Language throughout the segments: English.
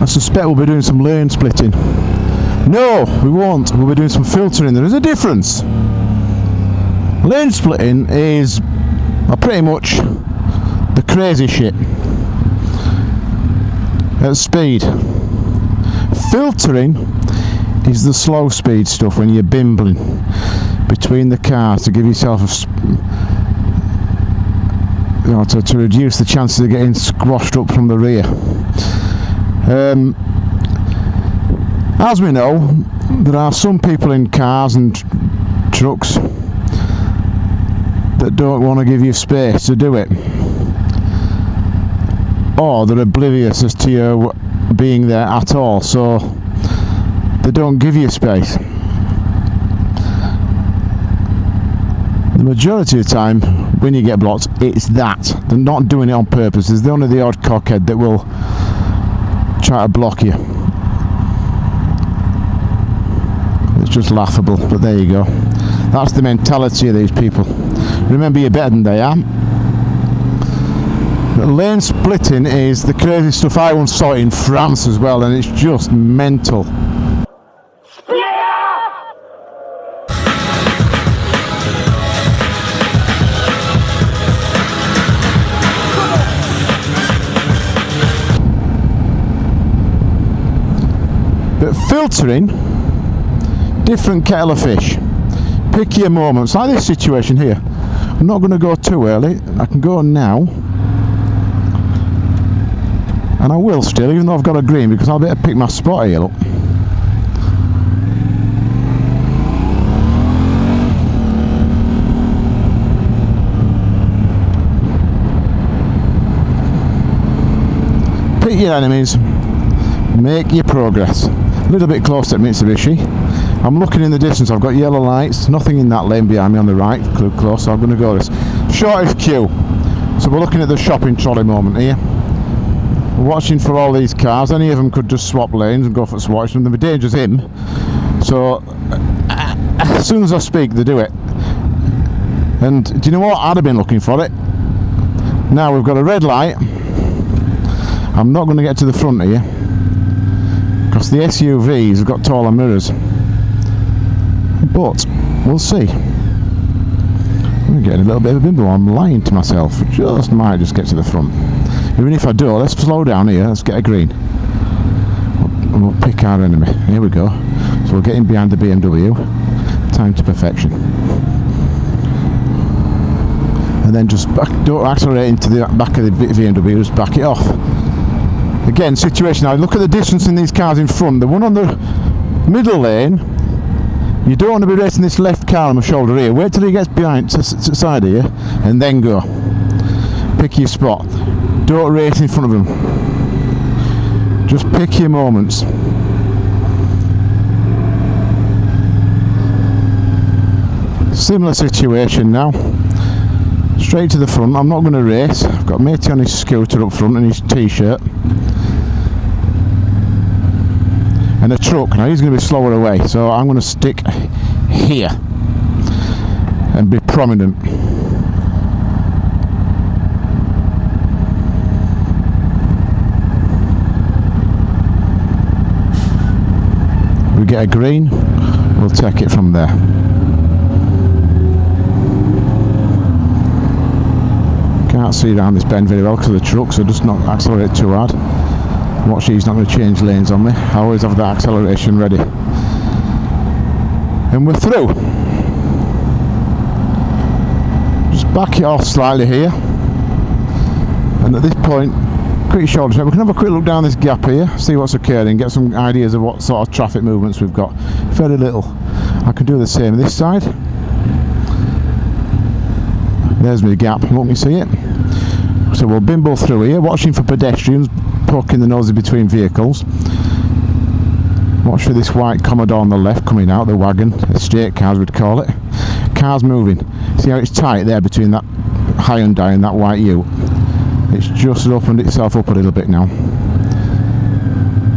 I suspect we'll be doing some lane splitting. No, we won't. We'll be doing some filtering. There is a difference. Lane splitting is well, pretty much the crazy shit at speed. Filtering is the slow speed stuff when you're bimbling between the cars to give yourself a you know, to, to reduce the chances of getting squashed up from the rear. Um, as we know, there are some people in cars and trucks that don't want to give you space to do it. Or they're oblivious as to you being there at all, so they don't give you space. The majority of the time, when you get blocked, it's that. They're not doing it on purpose. There's the only the odd cockhead that will try to block you. It's just laughable, but there you go. That's the mentality of these people. Remember, you're better than they are. Lane splitting is the crazy stuff I once saw in France as well, and it's just mental. Filtering, different kettle of fish. Pick your moments. Like this situation here. I'm not going to go too early. I can go now. And I will still, even though I've got a green, because I'll better pick my spot here up. Pick your enemies, make your progress. A little bit close at Mitsubishi. I'm looking in the distance, I've got yellow lights, nothing in that lane behind me on the right, close, so I'm going to go this. Shortest queue. So we're looking at the shopping trolley moment here. We're watching for all these cars, any of them could just swap lanes and go for swatch and the danger's in. So uh, as soon as I speak, they do it. And do you know what? I'd have been looking for it. Now we've got a red light. I'm not going to get to the front here because the SUVs have got taller mirrors. But we'll see. I'm getting a little bit of a bimbo. I'm lying to myself. Just might just get to the front. Even if I do, let's slow down here. Let's get a green. And we'll pick our enemy. Here we go. So we're getting behind the BMW. Time to perfection. And then just back, don't accelerate into the back of the BMW. Just back it off. Again, situation. Now look at the distance in these cars in front. The one on the middle lane you don't want to be racing this left car on my shoulder here. Wait till he gets behind to the side here and then go. Pick your spot. Don't race in front of him. Just pick your moments. Similar situation now. Straight to the front. I'm not going to race. I've got matey on his scooter up front and his t-shirt. And a truck. Now he's going to be slower away so I'm going to stick here and be prominent. We get a green we'll take it from there. Can't see around this bend very well because of the truck so just not accelerate too hard Watch, he's not going to change lanes on me. I always have the acceleration ready. And we're through. Just back it off slightly here. And at this point, quick shoulder check. We can have a quick look down this gap here, see what's occurring, get some ideas of what sort of traffic movements we've got. Very little. I can do the same this side. There's my gap. Look, you see it? So we'll bimble through here, watching for pedestrians, poking the nose between vehicles. Watch for this white Commodore on the left coming out, the wagon, estate cars we'd call it. Cars moving. See how it's tight there between that Hyundai and down that white Ute? It's just opened itself up a little bit now.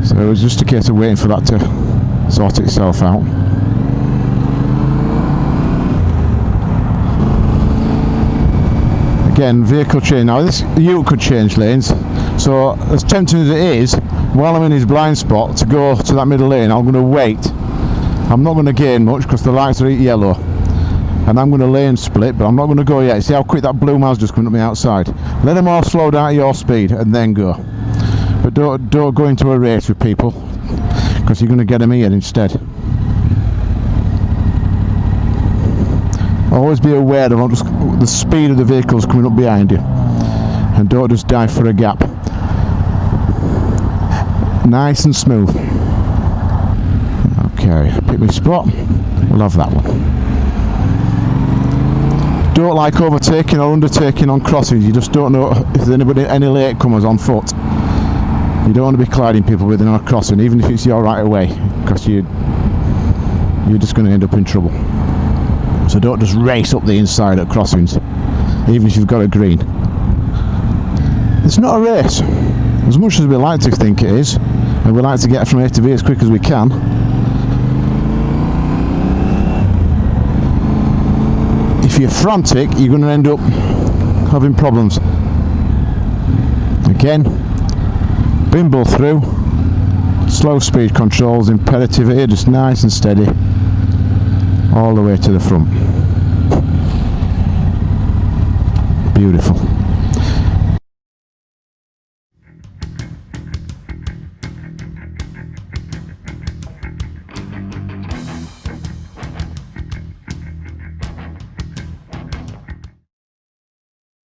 So it was just a case of waiting for that to sort itself out. Again, vehicle change. Now this Ute could change lanes, so as tempting as it is, while I'm in his blind spot to go to that middle lane, I'm going to wait. I'm not going to gain much because the lights are yellow. And I'm going to lane split, but I'm not going to go yet. See how quick that blue man's just coming up me outside. Let them all slow down at your speed and then go. But don't, don't go into a race with people because you're going to get them here instead. Always be aware of the speed of the vehicles coming up behind you and don't just dive for a gap. Nice and smooth. Okay, pick me spot. Love that one. Don't like overtaking or undertaking on crossings. You just don't know if there's anybody, any latecomers on foot. You don't want to be colliding people within a crossing, even if it's your right away, because you you're just going to end up in trouble. So don't just race up the inside at crossings, even if you've got a green. It's not a race, as much as we like to think it is, and we like to get from A to B as quick as we can. If you're frantic, you're going to end up having problems. Again, bimble through. Slow speed controls imperative here, just nice and steady all the way to the front. Beautiful.